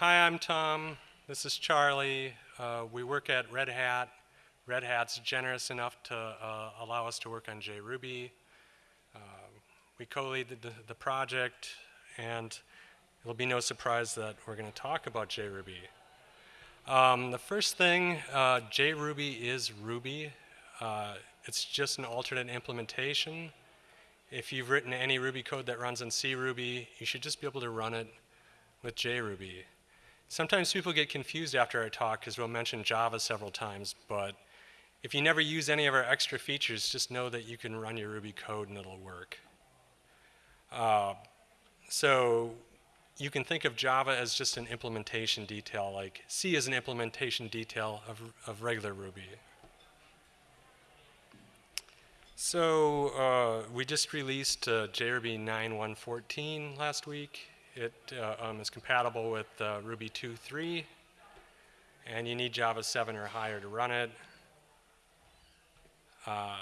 hi, I'm Tom. This is Charlie. Uh, we work at Red Hat. Red Hat's generous enough to uh, allow us to work on JRuby. Uh, we co-lead the, the, project, and it'll be no surprise that we're going to talk about JRuby. Um, the first thing, uh, JRuby is Ruby. Uh, it's just an alternate implementation. If you've written any Ruby code that runs in CRuby, you should just be able to run it with JRuby. Sometimes people get confused after our talk because we'll mention Java several times, but if you never use any of our extra features, just know that you can run your Ruby code and it'll work. Uh, so you can think of Java as just an implementation detail, like C is an implementation detail of, of regular Ruby. So uh, we just released uh, JRuby 9.1.14 last week. It uh, um, is compatible with uh, Ruby 2.3, and you need Java 7 or higher to run it. Uh,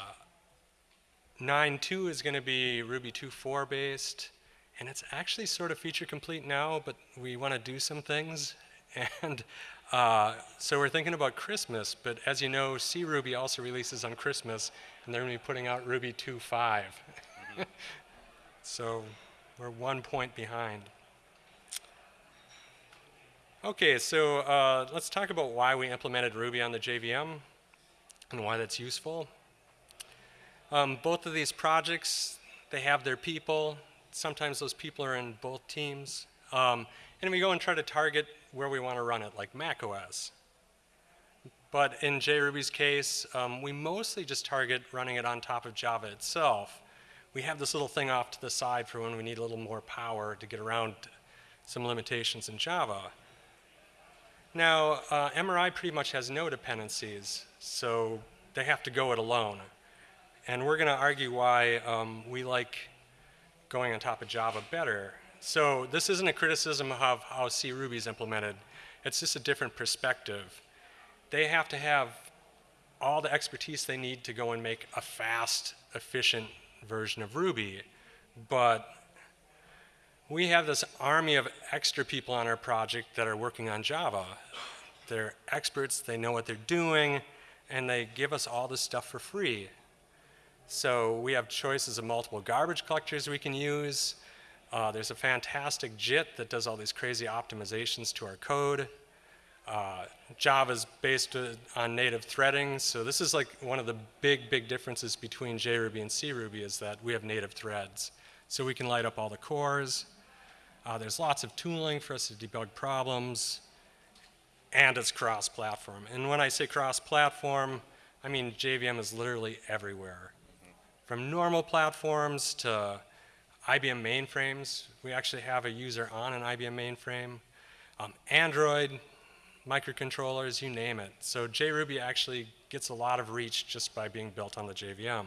9.2 is going to be Ruby 2.4 based, and it's actually sort of feature complete now, but we want to do some things. And uh, so we're thinking about Christmas, but as you know, CRuby also releases on Christmas, and they're going to be putting out Ruby 2.5. Mm -hmm. so we're one point behind. Okay, so uh, let's talk about why we implemented Ruby on the JVM and why that's useful. Um, both of these projects, they have their people. Sometimes those people are in both teams. Um, and we go and try to target where we want to run it, like Mac OS. But in JRuby's case, um, we mostly just target running it on top of Java itself. We have this little thing off to the side for when we need a little more power to get around some limitations in Java. Now, uh, MRI pretty much has no dependencies, so they have to go it alone. And we're going to argue why um, we like going on top of Java better. So this isn't a criticism of how CRuby is implemented. It's just a different perspective. They have to have all the expertise they need to go and make a fast, efficient version of Ruby. But we have this army of extra people on our project that are working on Java. They're experts, they know what they're doing, and they give us all this stuff for free. So we have choices of multiple garbage collectors we can use. Uh, there's a fantastic JIT that does all these crazy optimizations to our code. Uh, Java is based uh, on native threading, so this is like one of the big, big differences between JRuby and CRuby is that we have native threads. So we can light up all the cores. Uh, there's lots of tooling for us to debug problems, and it's cross-platform. And when I say cross-platform, I mean JVM is literally everywhere. From normal platforms to IBM mainframes, we actually have a user on an IBM mainframe. Um, Android, microcontrollers, you name it. So JRuby actually gets a lot of reach just by being built on the JVM.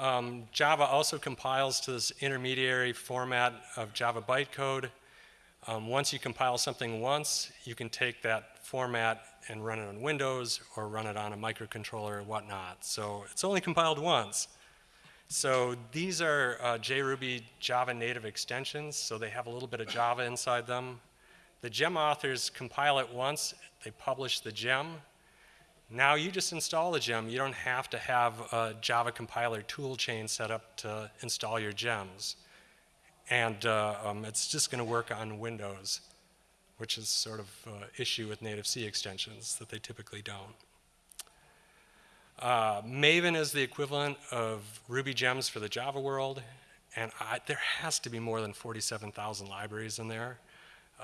Um, Java also compiles to this intermediary format of Java bytecode. Um, once you compile something once, you can take that format and run it on Windows or run it on a microcontroller or whatnot. So it's only compiled once. So these are uh, JRuby Java native extensions, so they have a little bit of Java inside them. The gem authors compile it once, they publish the gem. Now you just install the gem. You don't have to have a Java compiler tool chain set up to install your gems. And uh, um, it's just going to work on Windows which is sort of uh, issue with native C extensions that they typically don't. Uh, Maven is the equivalent of Ruby gems for the Java world, and I, there has to be more than 47,000 libraries in there.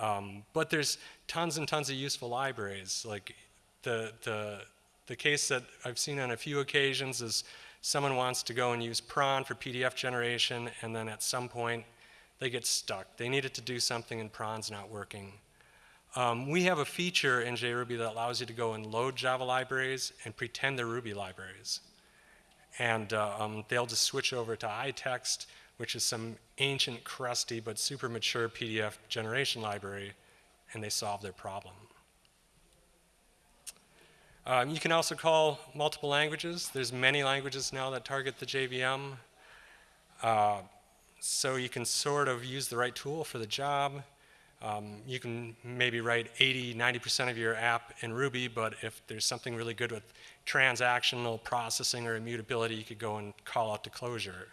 Um, but there's tons and tons of useful libraries. Like the, the, the case that I've seen on a few occasions is someone wants to go and use prawn for PDF generation, and then at some point they get stuck. They need it to do something and prawn's not working. Um, we have a feature in JRuby that allows you to go and load Java libraries and pretend they're Ruby libraries. And uh, um, they'll just switch over to iText, which is some ancient, crusty, but super mature PDF generation library, and they solve their problem. Um, you can also call multiple languages. There's many languages now that target the JVM. Uh, so you can sort of use the right tool for the job. Um, you can maybe write 80, 90% of your app in Ruby, but if there's something really good with transactional processing or immutability, you could go and call out to Clojure.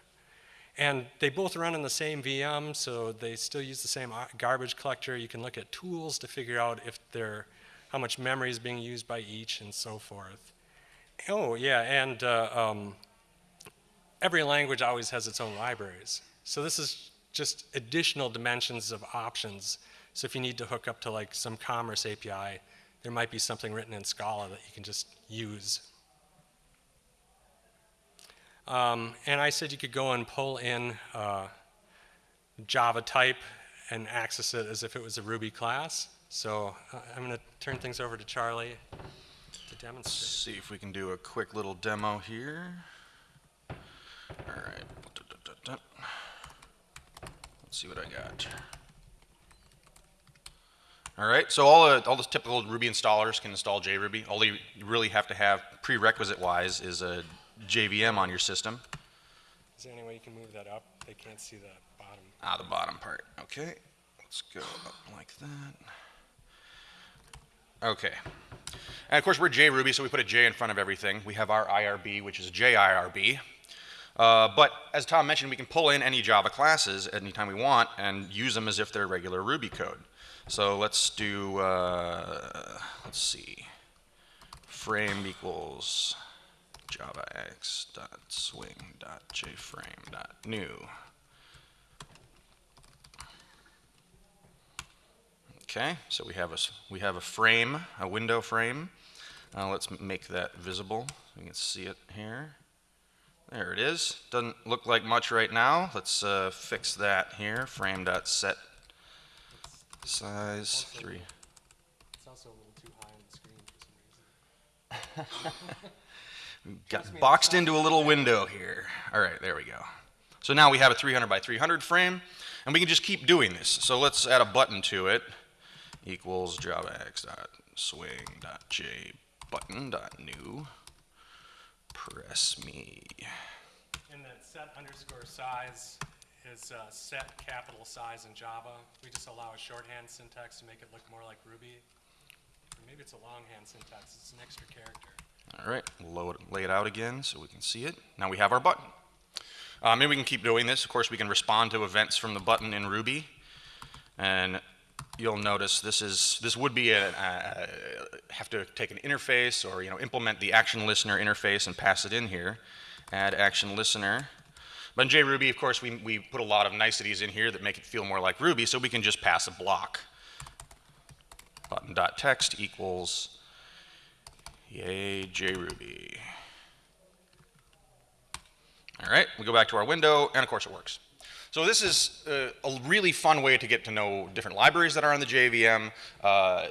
And they both run in the same VM, so they still use the same uh, garbage collector. You can look at tools to figure out if they're, how much memory is being used by each and so forth. Oh, yeah, and uh, um, every language always has its own libraries. So this is just additional dimensions of options. So if you need to hook up to like some commerce API, there might be something written in Scala that you can just use. Um, and I said you could go and pull in uh, Java type and access it as if it was a Ruby class. So uh, I'm going to turn things over to Charlie to demonstrate. Let's See if we can do a quick little demo here. All right. Let's see what I got. All right, so all, uh, all the typical Ruby installers can install JRuby. All you really have to have prerequisite-wise is a JVM on your system. Is there any way you can move that up? They can't see the bottom. Ah, the bottom part. Okay, let's go up like that. Okay. And of course, we're JRuby, so we put a J in front of everything. We have our IRB, which is JIRB. Uh, but as Tom mentioned, we can pull in any Java classes anytime we want and use them as if they're regular Ruby code. So let's do, uh, let's see, frame equals javax dot swing dot jframe dot new. Okay, so we have a we have a frame, a window frame. Uh, let's make that visible. You can see it here. There it is. Doesn't look like much right now. Let's uh, fix that here. Frame dot set Size Also- three. It's also a little too high on the screen for some reason. Got boxed into a little window here. All right, there we go. So now we have a 300 by 300 frame, and we can just keep doing this. So let's add a button to it. Equals javax dot swing dot j button dot new. Press me. And that set underscore size is uh, set capital size in Java. We just allow a shorthand syntax to make it look more like Ruby. Or maybe it's a longhand syntax. It's an extra character. All right, load, lay it out again so we can see it. Now we have our button. Um, and we can keep doing this. Of course, we can respond to events from the button in Ruby. And you'll notice this is this would be a, have to take an interface or you know implement the action listener interface and pass it in here. Add action listener. But in JRuby, of course, we, we put a lot of niceties in here that make it feel more like Ruby, so we can just pass a block. Button.text equals Yay, JRuby. All right, we go back to our window, and of course it works. So this is uh, a really fun way to get to know different libraries that are on the JVM. Uh,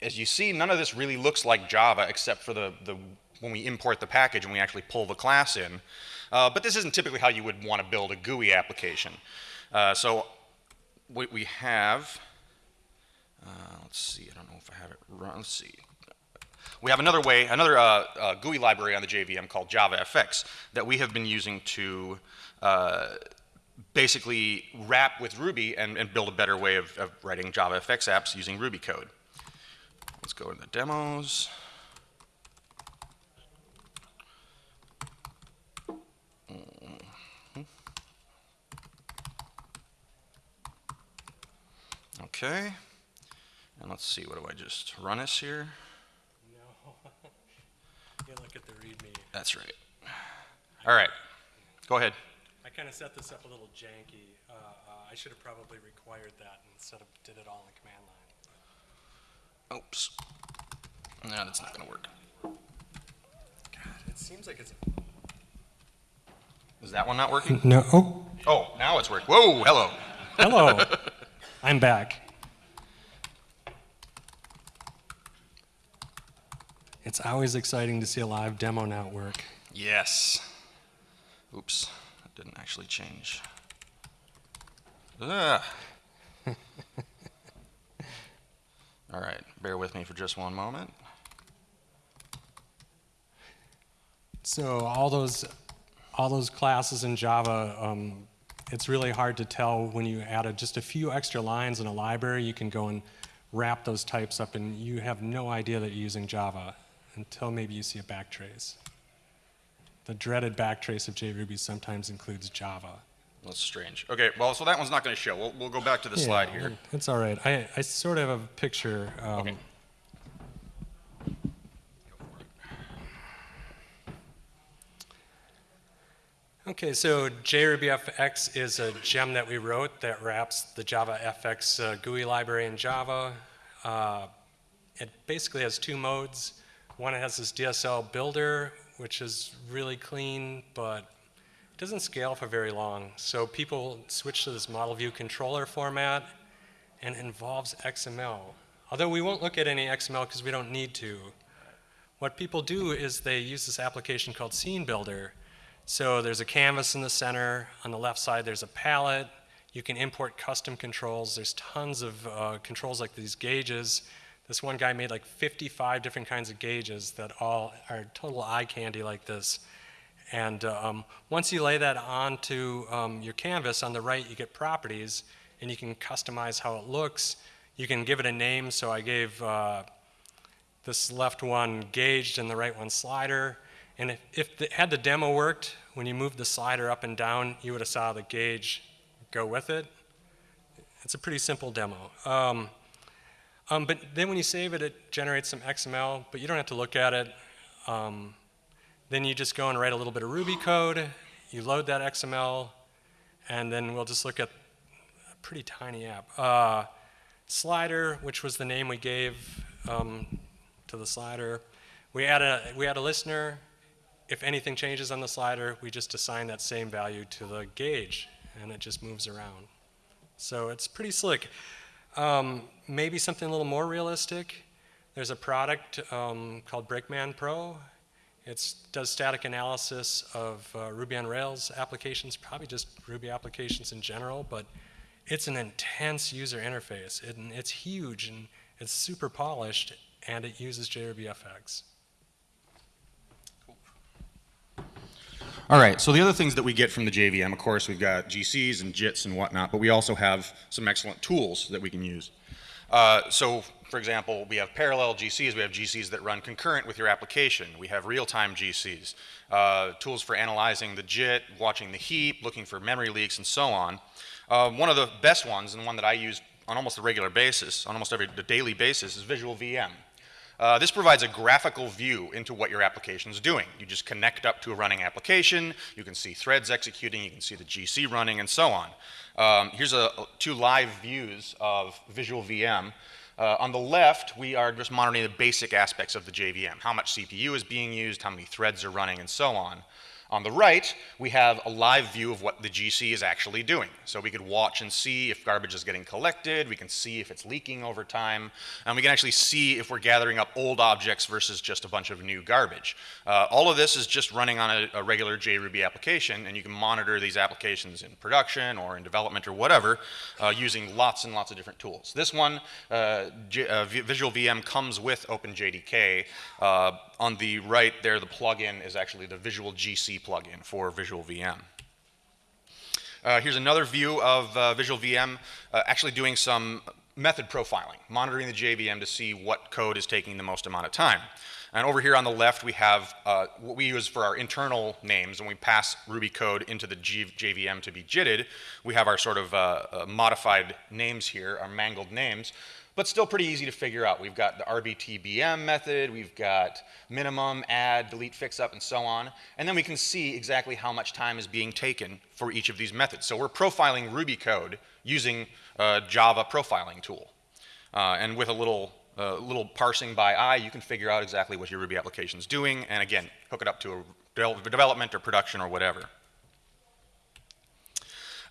as you see, none of this really looks like Java except for the, the when we import the package and we actually pull the class in. Uh, but this isn't typically how you would want to build a GUI application. Uh, so what we have, uh, let's see, I don't know if I have it let's see. We have another way, another uh, uh, GUI library on the JVM called JavaFX that we have been using to uh, basically wrap with Ruby and, and, build a better way of, of writing JavaFX apps using Ruby code. Let's go into the demos. Mm-hmm. Okay, and let's see, what do I just run this here? No. you look at the README. That's right. All right, go ahead. I kind of set this up a little janky. Uh, uh, I should have probably required that instead of did it all in the command line. Oops. No, that's not going to work. God, it seems like it's. Is that one not working? No. Oh, Oh, now it's working. Whoa, hello. hello. I'm back. It's always exciting to see a live demo now work. Yes. Oops, that didn't actually change. Ugh. All right, bear with me for just one moment. So all those, all those classes in Java, um, it's really hard to tell when you add a, just a few extra lines in a library, you can go and wrap those types up and you have no idea that you're using Java until maybe you see a backtrace. The dreaded backtrace of JRuby sometimes includes Java. That's strange. Okay, well, so that one's not going to show. We'll, we'll go back to the slide here. It's all right. I, I sort of have a picture. Um, Okay. Okay, so JRubyFX is a gem that we wrote that wraps the Java FX uh, GUI library in Java. Uh, it basically has two modes. One, has this DSL builder, which is really clean, but it doesn't scale for very long. So people switch to this model view controller format, and involves XML. Although we won't look at any XML because we don't need to. What people do is they use this application called Scene Builder. So there's a canvas in the center. On the left side, there's a palette. You can import custom controls. There's tons of uh, controls like these gauges. This one guy made like 55 different kinds of gauges that all are total eye candy like this. And uh, um, once you lay that onto um, your canvas, on the right you get properties, and you can customize how it looks. You can give it a name, so I gave uh, this left one gauged and the right one slider. And if, if the, had the demo worked, when you moved the slider up and down, you would have saw the gauge go with it. It's a pretty simple demo. Um, um, but then when you save it, it generates some XML, but you don't have to look at it. Um, then you just go and write a little bit of Ruby code. You load that XML, and then we'll just look at a pretty tiny app. Uh, slider, which was the name we gave um, to the slider. We add a we add a listener. If anything changes on the slider, we just assign that same value to the gauge, and it just moves around. So it's pretty slick. Um, maybe something a little more realistic. There's a product um, called Brakeman Pro. It does static analysis of uh, Ruby on Rails applications, probably just Ruby applications in general, but it's an intense user interface. It, it's huge and it's super polished, and it uses JRubyFX. All right, so the other things that we get from the JVM, of course, we've got GCs and JITs and whatnot, but we also have some excellent tools that we can use. Uh, so, for example, we have parallel GCs, we have GCs that run concurrent with your application, we have real-time GCs, uh, tools for analyzing the JIT, watching the heap, looking for memory leaks, and so on. Uh, one of the best ones, and one that I use on almost a regular basis, on almost every daily basis, is Visual VM. Uh, this provides a graphical view into what your application is doing. You just connect up to a running application, you can see threads executing, you can see the GC running, and so on. Um, here's a, two live views of Visual VM. Uh, on the left, we are just monitoring the basic aspects of the JVM, how much CPU is being used, how many threads are running, and so on. On the right, we have a live view of what the GC is actually doing. So we could watch and see if garbage is getting collected, we can see if it's leaking over time, and we can actually see if we're gathering up old objects versus just a bunch of new garbage. Uh, all of this is just running on a, a, regular JRuby application, and you can monitor these applications in production or in development or whatever uh, using lots and lots of different tools. This one, uh, uh Visual VM comes with OpenJDK. On the right there, the plugin is actually the Visual GC plugin for Visual VM. Uh, here's another view of uh, Visual VM uh, actually doing some method profiling, monitoring the JVM to see what code is taking the most amount of time. And over here on the left, we have uh, what we use for our internal names. When we pass Ruby code into the G JVM to be JITted, we have our sort of uh, uh, modified names here, our mangled names but still pretty easy to figure out. We've got the RBTBM method, we've got minimum, add, delete, fix up, and so on. And then we can see exactly how much time is being taken for each of these methods. So we're profiling Ruby code using a Java profiling tool. Uh, and with a little, uh, little parsing by eye, you can figure out exactly what your Ruby application is doing, and again, hook it up to a development or production or whatever.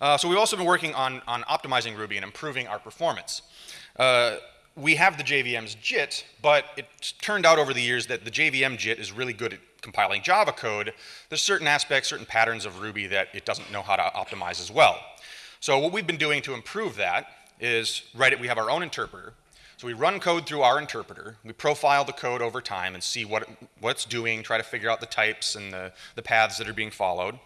Uh, so we've also been working on, on optimizing Ruby and improving our performance. Uh, we have the JVM's JIT, but it turned out over the years that the JVM JIT is really good at compiling Java code. There's certain aspects, certain patterns of Ruby that it doesn't know how to optimize as well. So what we've been doing to improve that is, right, we have our own interpreter. So we run code through our interpreter, we profile the code over time and see what, what it's doing, try to figure out the types and the, the paths that are being followed.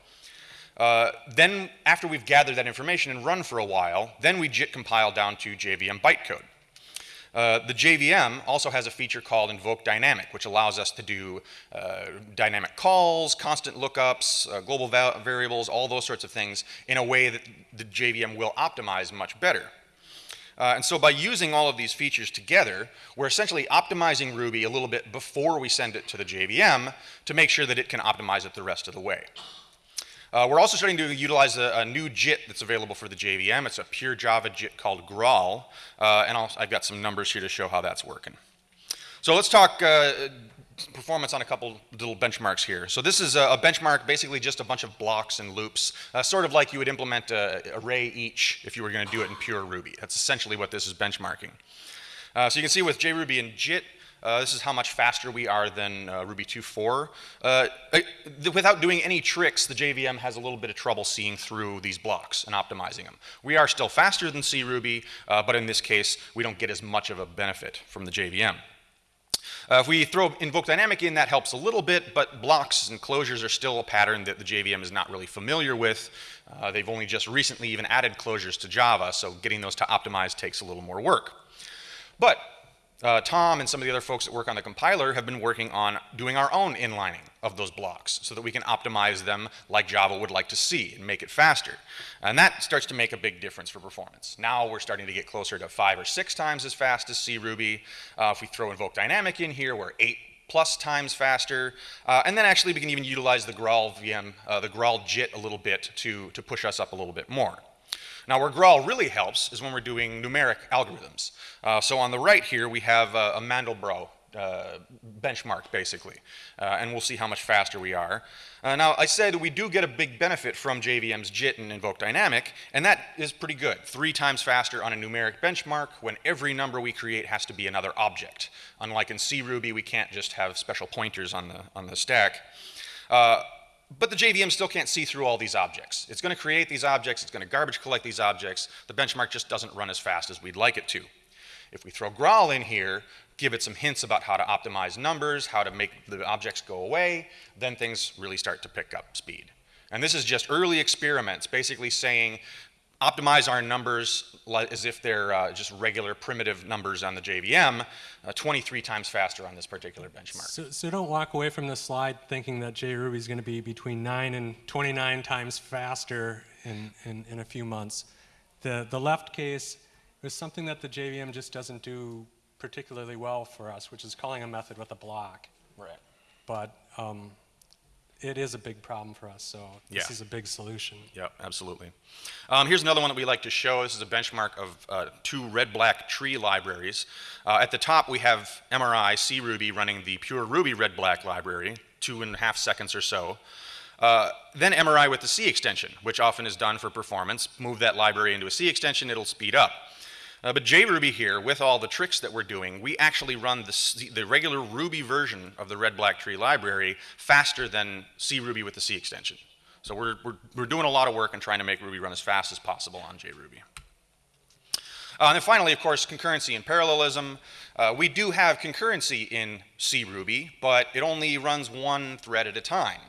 Uh, then, after we've gathered that information and run for a while, then we JIT compile down to JVM bytecode. Uh, the JVM also has a feature called invoke dynamic, which allows us to do uh, dynamic calls, constant lookups, uh, global va variables, all those sorts of things in a way that the JVM will optimize much better. Uh, and so by using all of these features together, we're essentially optimizing Ruby a little bit before we send it to the JVM to make sure that it can optimize it the rest of the way. Uh, we're also starting to utilize a, a, new JIT that's available for the JVM. It's a pure Java JIT called Graal, uh, and i have got some numbers here to show how that's working. So let's talk uh, performance on a couple little benchmarks here. So this is a, a benchmark, basically just a bunch of blocks and loops, uh, sort of like you would implement a array each if you were going to do it in pure Ruby. That's essentially what this is benchmarking. Uh, so you can see with JRuby and JIT, uh, this is how much faster we are than uh, Ruby 2.4. Uh, without doing any tricks, the JVM has a little bit of trouble seeing through these blocks and optimizing them. We are still faster than CRuby, uh, but in this case, we don't get as much of a benefit from the JVM. Uh, if we throw invoke dynamic in, that helps a little bit, but blocks and closures are still a pattern that the JVM is not really familiar with. Uh, they've only just recently even added closures to Java, so getting those to optimize takes a little more work. But uh, Tom and some of the other folks that work on the compiler have been working on doing our own inlining of those blocks so that we can optimize them like Java would like to see and make it faster. And that starts to make a big difference for performance. Now we're starting to get closer to five or six times as fast as CRuby. Uh, if we throw invoke dynamic in here, we're eight plus times faster. Uh, and then actually we can even utilize the Graal VM, uh, the Graal JIT a little bit to, to push us up a little bit more. Now where Graal really helps is when we're doing numeric algorithms. Uh, so on the right here we have a, a Mandelbrot uh, benchmark basically, uh, and we'll see how much faster we are. Uh, now I said that we do get a big benefit from JVM's JIT and Invoke Dynamic, and that is pretty good. Three times faster on a numeric benchmark when every number we create has to be another object. Unlike in C Ruby, we can't just have special pointers on the, on the stack. But the JVM still can't see through all these objects. It's going to create these objects, it's going to garbage collect these objects. The benchmark just doesn't run as fast as we'd like it to. If we throw Graal in here, give it some hints about how to optimize numbers, how to make the objects go away, then things really start to pick up speed. And this is just early experiments, basically saying optimize our numbers as if they're uh, just regular primitive numbers on the JVM, uh, 23 times faster on this particular benchmark. So, so don't walk away from this slide thinking that JRuby is going to be between 9 and 29 times faster in, in, in a few months. The, the left case is something that the JVM just doesn't do particularly well for us, which is calling a method with a block. Right. But um, it is a big problem for us, so this yeah. is a big solution. Yeah, absolutely. Um, here's another one that we like to show. This is a benchmark of uh, two red-black tree libraries. Uh, at the top, we have MRI CRuby running the pure Ruby red-black library, two and a half seconds or so. Uh, then MRI with the C extension, which often is done for performance. Move that library into a C extension, it'll speed up. Uh, but JRuby here, with all the tricks that we're doing, we actually run the, the regular Ruby version of the red black tree library faster than CRuby with the C extension. So we're, we're, we're doing a lot of work and trying to make Ruby run as fast as possible on JRuby. Uh, and then finally, of course, concurrency and parallelism. Uh, we do have concurrency in CRuby, but it only runs one thread at a time.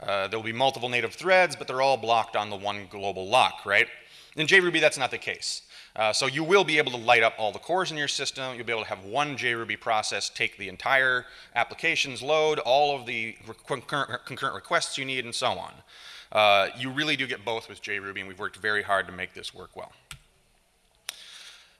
Uh, there will be multiple native threads, but they're all blocked on the one global lock, right? In JRuby, that's not the case. Uh, so you will be able to light up all the cores in your system. You'll be able to have one JRuby process take the entire application's load, all of the concurrent, concurrent requests you need, and so on. Uh, you really do get both with JRuby, and we've worked very hard to make this work well.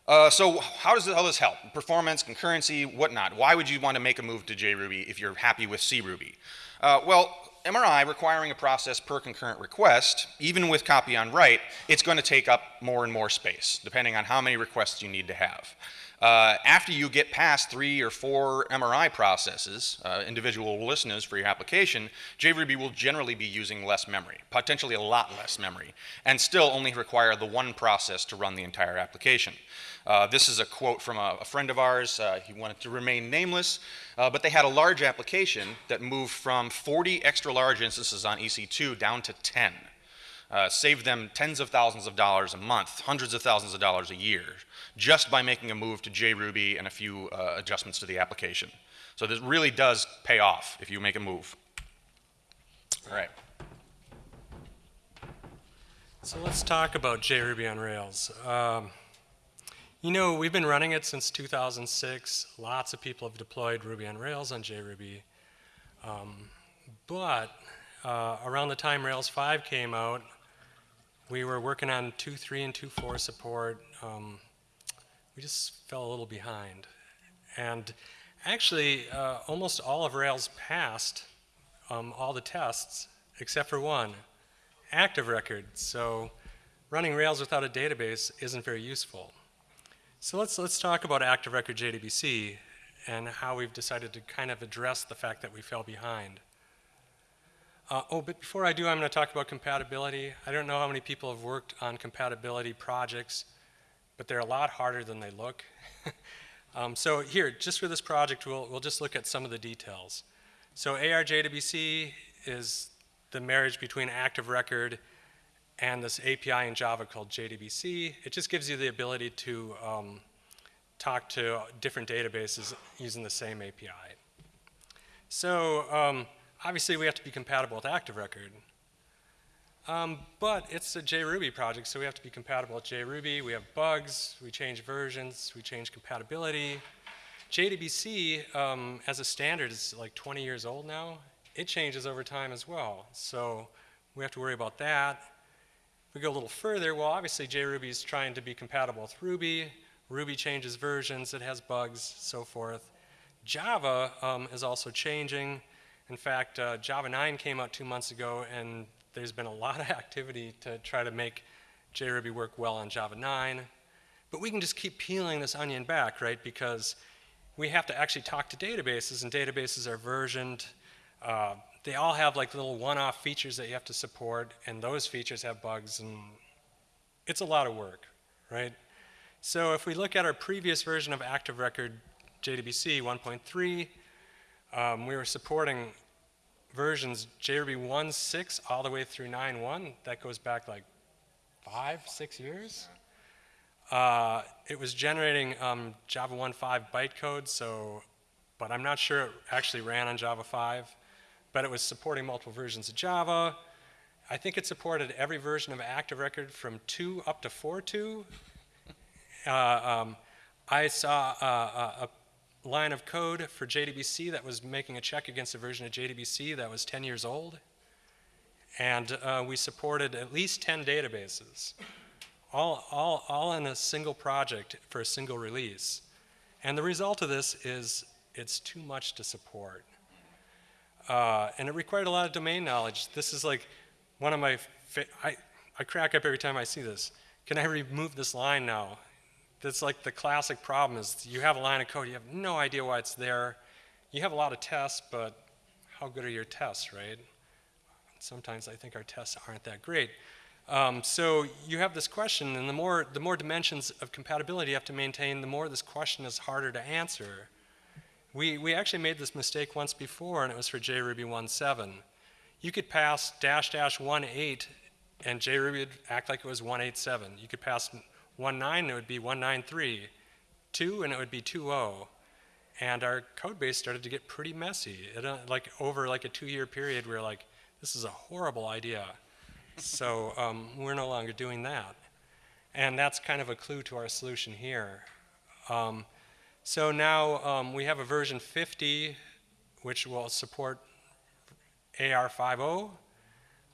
Uh, so how does all this help? Performance, concurrency, whatnot. Why would you want to make a move to JRuby if you're happy with CRuby? Uh, well, MRI requiring a process per concurrent request, even with copy on write, it's going to take up more and more space, depending on how many requests you need to have. Uh, after you get past three or four MRI processes, uh, individual listeners for your application, JRuby will generally be using less memory, potentially a lot less memory, and still only require the one process to run the entire application. Uh, this is a quote from a, a friend of ours. Uh, he wanted to remain nameless, uh, but they had a large application that moved from 40 extra large instances on EC2 down to 10. Uh, saved them tens of thousands of dollars a month, hundreds of thousands of dollars a year, just by making a move to JRuby and a few uh, adjustments to the application. So this really does pay off if you make a move. All right. So let's talk about JRuby on Rails. Um, you know, we've been running it since 2006. Lots of people have deployed Ruby on Rails on JRuby. Um, but uh, around the time Rails 5 came out, we were working on 2.3 and 2.4 support. Um, we just fell a little behind. And actually, uh, almost all of Rails passed um, all the tests except for one, active record. So running Rails without a database isn't very useful. So let's, let's talk about active record JDBC and how we've decided to kind of address the fact that we fell behind. Uh, oh, but before I do, I'm going to talk about compatibility. I don't know how many people have worked on compatibility projects, but they're a lot harder than they look. um, so here, just for this project, we'll, we'll just look at some of the details. So ARJDBC is the marriage between active record and this API in Java called JDBC. It just gives you the ability to um, talk to different databases using the same API. So um, obviously we have to be compatible with active record. Um, but it's a JRuby project, so we have to be compatible with JRuby. We have bugs, we change versions, we change compatibility. JDBC um, as a standard is like 20 years old now. It changes over time as well. So we have to worry about that. We go a little further, well obviously JRuby is trying to be compatible with Ruby. Ruby changes versions, it has bugs, so forth. Java um, is also changing. In fact, uh, Java 9 came out two months ago and there's been a lot of activity to try to make JRuby work well on Java 9. But we can just keep peeling this onion back, right? Because we have to actually talk to databases, and databases are versioned. Uh, they all have like little one-off features that you have to support, and those features have bugs, and it's a lot of work, right? So if we look at our previous version of Active Record JDBC 1.3, um, we were supporting versions JRuby 1.6 all the way through 9.1. That goes back like five, six years. Uh, it was generating um, Java 1.5 bytecode, so, but I'm not sure it actually ran on Java 5. But it was supporting multiple versions of Java. I think it supported every version of Active Record from 2 up to 4.2. Uh, um, I saw uh, a line of code for JDBC that was making a check against a version of JDBC that was 10 years old. And uh, we supported at least 10 databases, all, all, all in a single project for a single release. And the result of this is it's too much to support. Uh, and it required a lot of domain knowledge. This is like one of my, I, I crack up every time I see this. Can I remove this line now? That's like the classic problem is you have a line of code, you have no idea why it's there. You have a lot of tests, but how good are your tests, right? Sometimes I think our tests aren't that great. Um, so you have this question, and the more, the more dimensions of compatibility you have to maintain, the more this question is harder to answer. We, we actually made this mistake once before, and it was for JRuby 1.7. You could pass dash dash 1.8, and JRuby would act like it was 1.8.7. You could pass 1.9, it would be 1.9.3. 2, and it would be 2.0. And our code base started to get pretty messy. It, uh, like over like a two-year period, we were like, this is a horrible idea. so um, we're no longer doing that. And that's kind of a clue to our solution here. Um, so now um, we have a version 50, which will support AR50.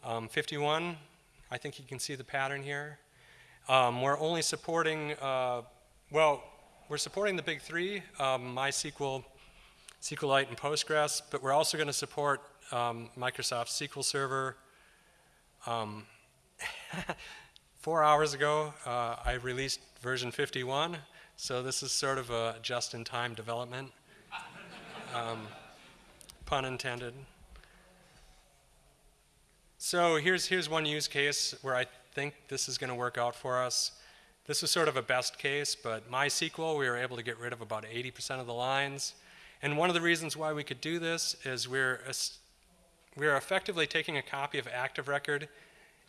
Um, 51, I think you can see the pattern here. Um, we're only supporting, uh, well, we're supporting the big three, um, MySQL, SQLite, and Postgres, but we're also going to support um, Microsoft SQL Server. Um, four hours ago, uh, I released version 51, so this is sort of a just-in-time development, um, pun intended. So here's, here's one use case where I think this is going to work out for us. This was sort of a best case, but MySQL, we were able to get rid of about 80% of the lines. And one of the reasons why we could do this is we're, we're effectively taking a copy of Active Record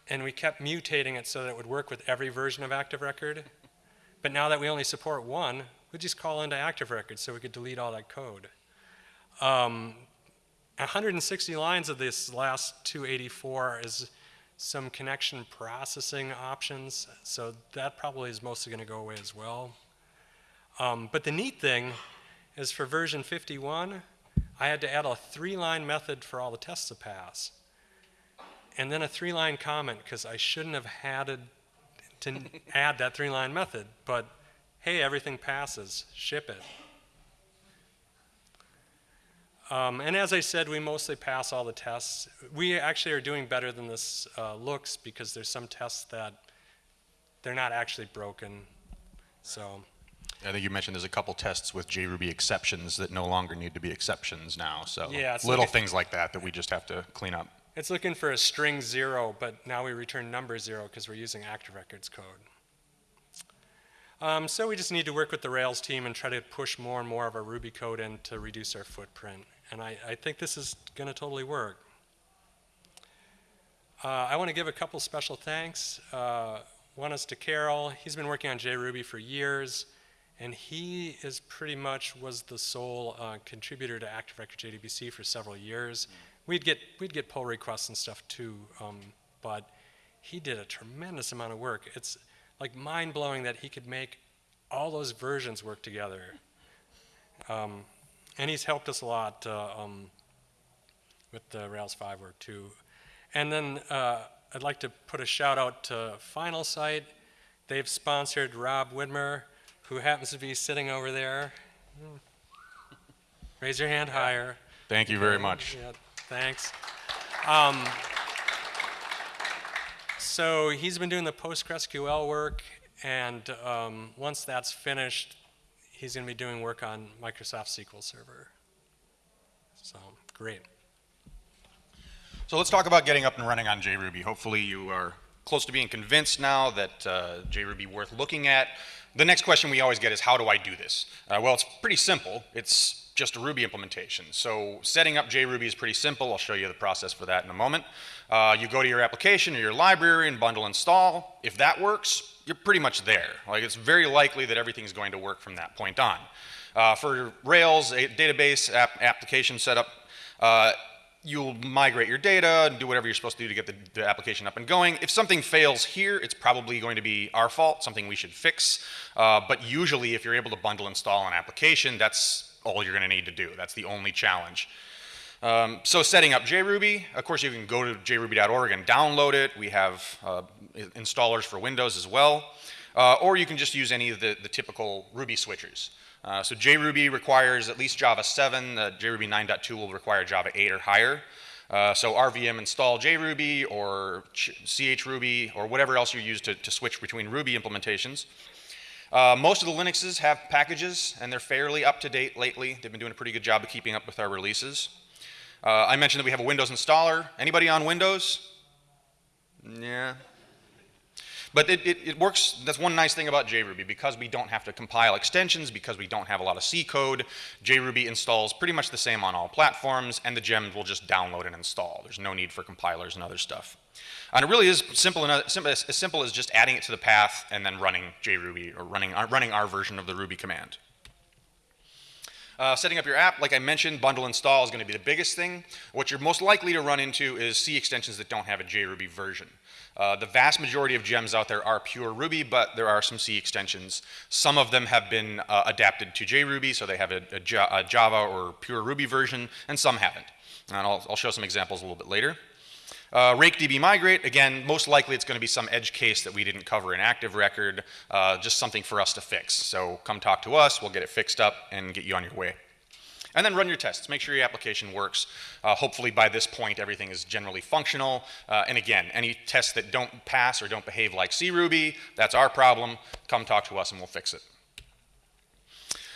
and we kept mutating it so that it would work with every version of Active Record. But now that we only support one, we just call into Active Record so we could delete all that code. Um, 160 lines of this last 284 is some connection processing options. So that probably is mostly going to go away as well. Um, but the neat thing is for version 51, I had to add a three-line method for all the tests to pass. And then a three-line comment because I shouldn't have it to add that three-line method. But hey, everything passes, ship it. Um, and as I said, we mostly pass all the tests. We actually are doing better than this uh, looks because there's some tests that they're not actually broken. So I think you mentioned there's a couple tests with JRuby exceptions that no longer need to be exceptions now. So Yeah, little like things like that that we just have to clean up. It's looking for a string zero, but now we return number zero because we're using active records code. Um, so we just need to work with the Rails team and try to push more and more of our Ruby code in to reduce our footprint. And I, I think this is going to totally work. Uh, I want to give a couple special thanks. Uh, one is to Karol. He's been working on JRuby for years, and he is pretty much was the sole uh, contributor to Active Record JDBC for several years. We'd get we'd get pull requests and stuff too, um, but he did a tremendous amount of work. It's like mind blowing that he could make all those versions work together. Um, and he's helped us a lot uh, um, with the Rails 5 work too. And then uh, I'd like to put a shout out to Finalsite. They've sponsored Rob Widmer, who happens to be sitting over there. Raise your hand higher. Thank you very much. Yeah, thanks. Um, so he's been doing the PostgreSQL work, and um, once that's finished, he's going to be doing work on Microsoft SQL Server. So great. So let's talk about getting up and running on JRuby. Hopefully you are close to being convinced now that uh, JRuby worth looking at. The next question we always get is how do I do this? Uh, well, it's pretty simple. It's just a Ruby implementation. So setting up JRuby is pretty simple. I'll show you the process for that in a moment. Uh, you go to your application or your library and bundle install. If that works, you're pretty much there. Like it's very likely that everything's going to work from that point on. Uh, for Rails, a database app application setup, uh, you'll migrate your data and do whatever you're supposed to do to get the, the, application up and going. If something fails here, it's probably going to be our fault, something we should fix. Uh, but usually, if you're able to bundle install an application, that's all you're going to need to do. That's the only challenge. Um, so setting up JRuby, of course you can go to jruby.org and download it. We have uh, installers for Windows as well. Uh, or you can just use any of the, the typical Ruby switchers. Uh, so JRuby requires at least Java 7. Uh, JRuby 9.2 will require Java 8 or higher. Uh, so RVM install JRuby or chruby or whatever else you use to, to switch between Ruby implementations. Uh, most of the Linuxes have packages, and they're fairly up to date lately. They've been doing a pretty good job of keeping up with our releases. Uh, I mentioned that we have a Windows installer. Anybody on Windows? Yeah. But it, it, it, works, that's one nice thing about JRuby. Because we don't have to compile extensions, because we don't have a lot of C code, JRuby installs pretty much the same on all platforms, and the gems will just download and install. There's no need for compilers and other stuff. And it really is simple, as, simple as just adding it to the path and then running JRuby, or running our, running our version of the Ruby command. Uh, setting up your app, like I mentioned, bundle install is going to be the biggest thing. What you're most likely to run into is C extensions that don't have a JRuby version. Uh, the vast majority of gems out there are pure Ruby, but there are some C extensions. Some of them have been uh, adapted to JRuby, so they have a, Java or pure Ruby version, and some haven't. And I'll, I'll show some examples a little bit later. Uh, RakeDB migrate, again, most likely it's going to be some edge case that we didn't cover in active record, uh, just something for us to fix. So come talk to us, we'll get it fixed up and get you on your way. And then run your tests. Make sure your application works. Uh, hopefully by this point everything is generally functional. Uh, and again, any tests that don't pass or don't behave like CRuby, that's our problem. Come talk to us and we'll fix it.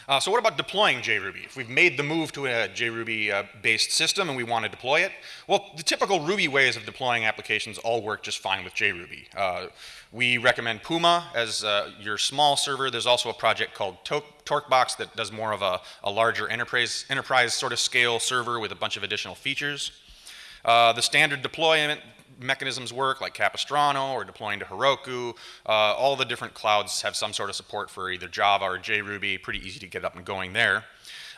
Uh, so what about deploying JRuby? If we've made the move to a JRuby-based uh, system and we want to deploy it, well, the typical Ruby ways of deploying applications all work just fine with JRuby. Uh, we recommend Puma as uh, your small server. There's also a project called Torquebox that does more of a, a, larger enterprise, enterprise sort of scale server with a bunch of additional features. Uh, the standard deployment mechanisms work, like Capistrano or deploying to Heroku. Uh, all the different clouds have some sort of support for either Java or JRuby, pretty easy to get up and going there.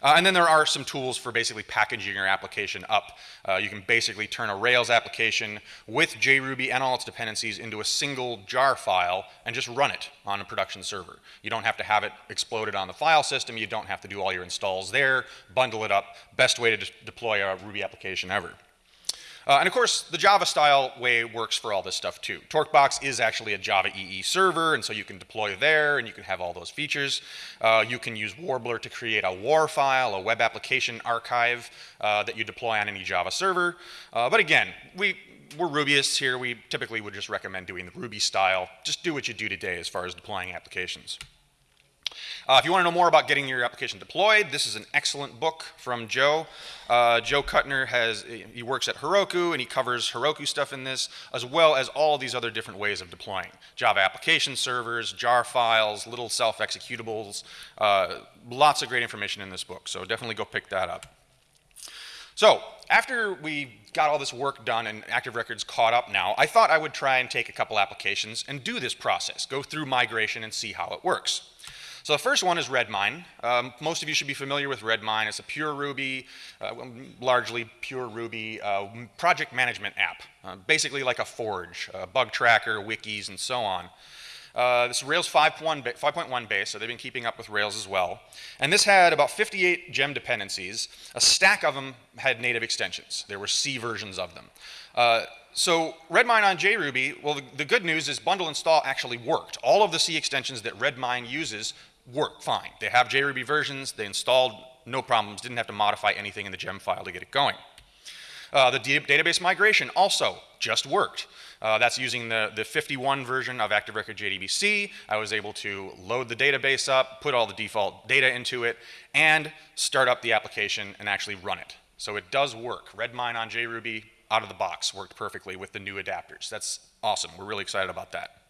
Uh, and then there are some tools for basically packaging your application up. Uh, you can basically turn a Rails application with JRuby and all its dependencies into a single jar file and just run it on a production server. You don't have to have it exploded on the file system. You don't have to do all your installs there, bundle it up. Best way to deploy a Ruby application ever. Uh, and of course, the Java style way works for all this stuff too. Torquebox is actually a Java EE server, and so you can deploy there and you can have all those features. Uh, you can use Warbler to create a WAR file, a web application archive uh, that you deploy on any Java server. Uh, but again, we, we're Rubyists here. We typically would just recommend doing the Ruby style. Just do what you do today as far as deploying applications. Uh, if you want to know more about getting your application deployed, this is an excellent book from Joe. Uh, Joe Kutner has, he works at Heroku and he covers Heroku stuff in this, as well as all these other different ways of deploying. Java application servers, jar files, little self-executables, uh, lots of great information in this book, so definitely go pick that up. So, after we got all this work done and Active Records caught up now, I thought I would try and take a couple applications and do this process, go through migration and see how it works. So the first one is Redmine. Um, most of you should be familiar with Redmine. It's a pure Ruby, uh, largely pure Ruby uh, project management app. Uh, basically like a Forge, bug tracker, wikis, and so on. Uh, this is Rails 5.1 base, so they've been keeping up with Rails as well. And this had about 58 gem dependencies. A stack of them had native extensions. There were C versions of them. Uh, so Redmine on JRuby, well, the, the, good news is bundle install actually worked. All of the C extensions that Redmine uses work fine. They have JRuby versions, they installed, no problems, didn't have to modify anything in the gem file to get it going. Uh, the database migration also just worked. Uh, that's using the, the 51 version of Active Record JDBC. I was able to load the database up, put all the default data into it, and start up the application and actually run it. So it does work. Redmine on JRuby out of the box worked perfectly with the new adapters. That's awesome. We're really excited about that.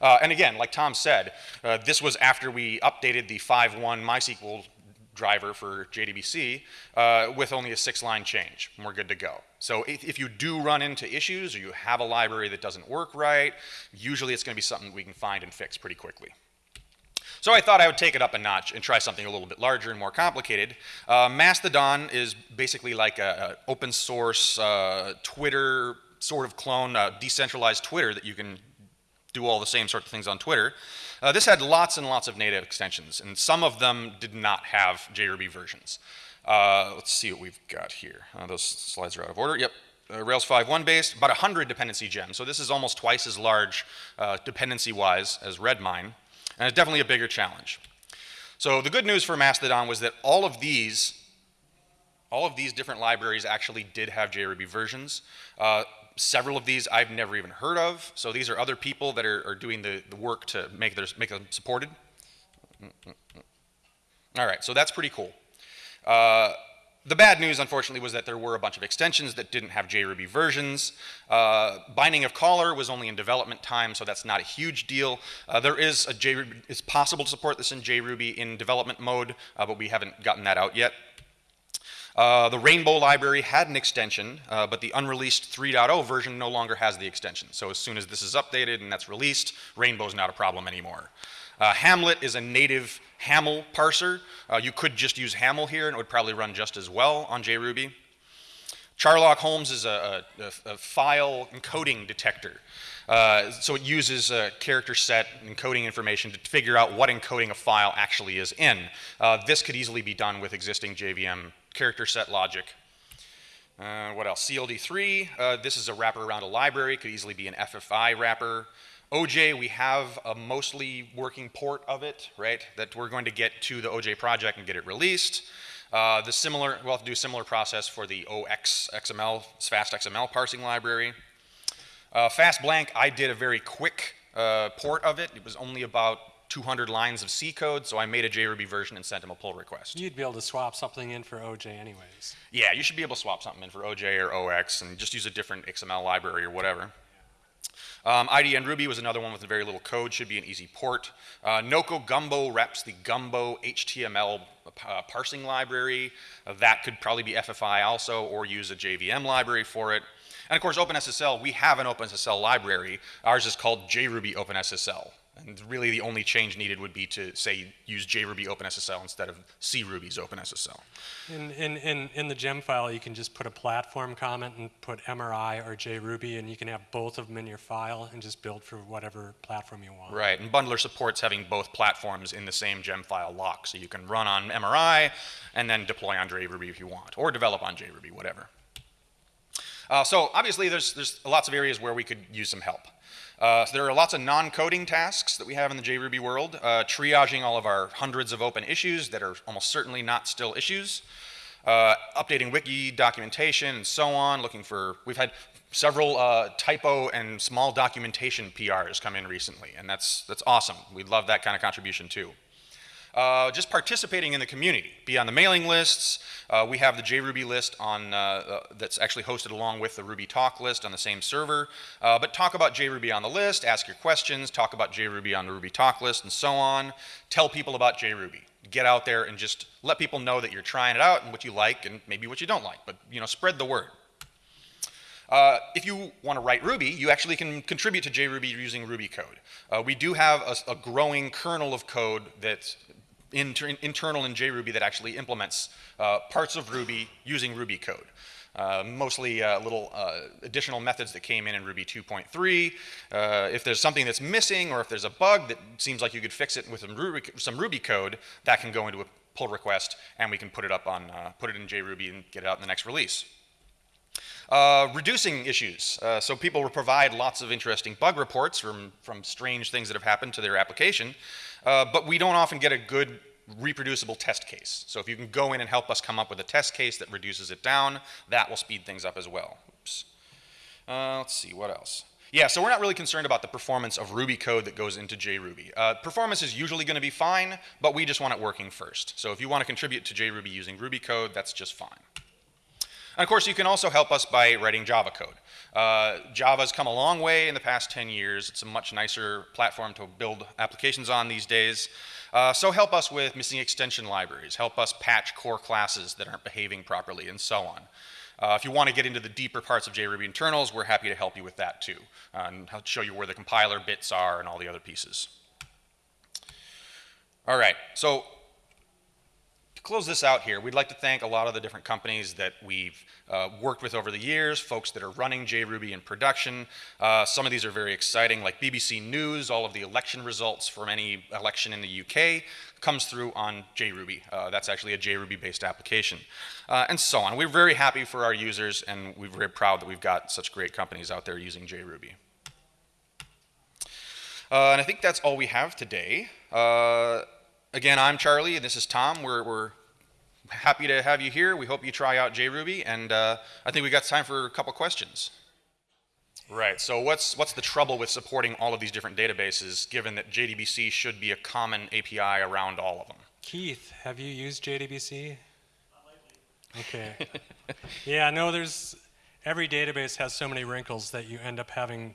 Uh, and again, like Tom said, uh, this was after we updated the 5.1 MySQL driver for JDBC uh, with only a six-line change, and we're good to go. So if, if, you do run into issues or you have a library that doesn't work right, usually it's going to be something we can find and fix pretty quickly. So I thought I would take it up a notch and try something a little bit larger and more complicated. Uh, Mastodon is basically like an open source uh, Twitter sort of clone, uh, decentralized Twitter that you can do all the same sort of things on Twitter. Uh, this had lots and lots of native extensions, and some of them did not have JRuby versions. Uh, let's see what we've got here. Uh, those slides are out of order. Yep, uh, Rails 5.1 based, about 100 dependency gems. So this is almost twice as large uh, dependency-wise as Redmine, and it's definitely a bigger challenge. So the good news for Mastodon was that all of these all of these different libraries actually did have JRuby versions. Uh, several of these I've never even heard of. So these are other people that are, are doing the, the work to make, their, make them supported. All right, so that's pretty cool. Uh, the bad news, unfortunately, was that there were a bunch of extensions that didn't have JRuby versions. Uh, binding of caller was only in development time, so that's not a huge deal. Uh, there is a JRuby, it's possible to support this in JRuby in development mode, uh, but we haven't gotten that out yet. Uh, the Rainbow library had an extension, uh, but the unreleased 3.0 version no longer has the extension. So as soon as this is updated and that's released, Rainbow's not a problem anymore. Uh, Hamlit is a native HAML parser. Uh, you could just use HAML here and it would probably run just as well on JRuby. Charlock Holmes is a, a, a file encoding detector. Uh, so it uses character set encoding information to figure out what encoding a file actually is in. Uh, this could easily be done with existing JVM character set logic. Uh, what else? CLD3, uh, this is a wrapper around a library, could easily be an FFI wrapper. OJ, we have a mostly working port of it, right, that we're going to get to the OJ project and get it released. Uh, the similar, we'll have to do a similar process for the OX XML, fast XML parsing library. Uh, fast blank, I did a very quick uh, port of it. It was only about 200 lines of C code, so I made a JRuby version and sent him a pull request. You'd be able to swap something in for OJ anyways. Yeah, you should be able to swap something in for OJ or OX and just use a different XML library or whatever. Um, IDN Ruby was another one with very little code, should be an easy port. Uh, Nokogumbo wraps the Gumbo HTML uh, parsing library. Uh, that could probably be FFI also, or use a JVM library for it. And of course, OpenSSL, we have an OpenSSL library. Ours is called JRuby OpenSSL. And really the only change needed would be to, say, use JRuby OpenSSL instead of CRuby's OpenSSL. In, in, in, in the gem file, you can just put a platform comment and put MRI or JRuby, and you can have both of them in your file and just build for whatever platform you want. Right, and Bundler supports having both platforms in the same gem file lock, so you can run on MRI and then deploy on JRuby if you want, or develop on JRuby, whatever. Uh, so obviously there's, there's lots of areas where we could use some help. Uh, so there are lots of non-coding tasks that we have in the JRuby world, uh, triaging all of our hundreds of open issues that are almost certainly not still issues, uh, updating wiki documentation and so on, looking for, we've had several uh, typo and small documentation PRs come in recently, and that's, that's awesome. We love that kind of contribution too. Uh, just participating in the community, be on the mailing lists. Uh, we have the JRuby list on, uh, uh that's actually hosted along with the Ruby Talk list on the same server. Uh, but talk about JRuby on the list, ask your questions, talk about JRuby on the Ruby Talk list and so on. Tell people about JRuby. Get out there and just let people know that you're trying it out and what you like and maybe what you don't like, but you know, spread the word. Uh, if you want to write Ruby, you actually can contribute to JRuby using Ruby code. Uh, we do have a, a, growing kernel of code that inter internal in JRuby that actually implements uh, parts of Ruby using Ruby code. Uh, mostly uh, little uh, additional methods that came in in Ruby 2.3. Uh, if there's something that's missing or if there's a bug that seems like you could fix it with some Ruby, some Ruby code, that can go into a pull request and we can put it up on, uh, put it in JRuby and get it out in the next release. Uh, reducing issues. So people will provide lots of interesting bug reports from, from strange things that have happened to their application, uh, but we don't often get a good reproducible test case. So if you can go in and help us come up with a test case that reduces it down, that will speed things up as well. Oops. Uh, let's see, what else? Yeah, so we're not really concerned about the performance of Ruby code that goes into JRuby. Uh, performance is usually going to be fine, but we just want it working first. So if you want to contribute to JRuby using Ruby code, that's just fine. And of course, you can also help us by writing Java code. Uh, Java's come a long way in the past 10 years. It's a much nicer platform to build applications on these days. Uh, so help us with missing extension libraries, help us patch core classes that aren't behaving properly, and so on. Uh, if you want to get into the deeper parts of JRuby internals, we're happy to help you with that too, and show you where the compiler bits are and all the other pieces. All right, so close this out here, we'd like to thank a lot of the different companies that we've uh, worked with over the years, folks that are running JRuby in production. Uh, some of these are very exciting, like BBC News, all of the election results from any election in the UK comes through on JRuby. Uh, that's actually a JRuby-based application, uh, and so on. We're very happy for our users, and we're very proud that we've got such great companies out there using JRuby. Uh, and I think that's all we have today. Again, I'm Charlie, and this is Tom. We're, we're happy to have you here. We hope you try out JRuby, and uh, I think we've got time for a couple questions. Right, so what's, what's the trouble with supporting all of these different databases, given that JDBC should be a common API around all of them? Keith, have you used JDBC? Okay. yeah, no, there's, every database has so many wrinkles that you end up having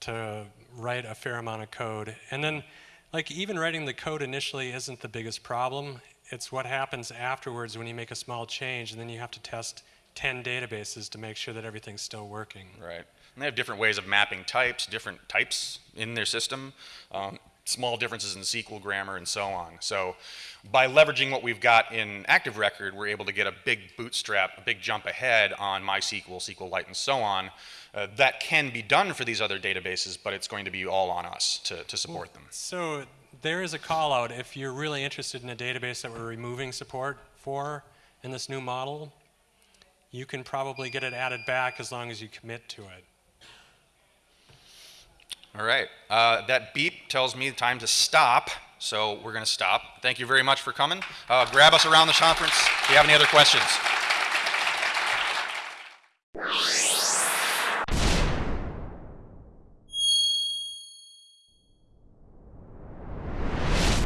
to write a fair amount of code. And then like even writing the code initially isn't the biggest problem. It's what happens afterwards when you make a small change and then you have to test 10 databases to make sure that everything's still working. Right. And they have different ways of mapping types, different types in their system, um, small differences in SQL grammar and so on. So by leveraging what we've got in Active Record, we're able to get a big bootstrap, a big jump ahead on MySQL, SQLite, and so on uh, that can be done for these other databases, but it's going to be all on us to, to support them. So there is a call out if you're really interested in a database that we're removing support for in this new model, you can probably get it added back as long as you commit to it. All right. Uh, that beep tells me time to stop, so we're going to stop. Thank you very much for coming. Uh, grab us around the conference if you have any other questions.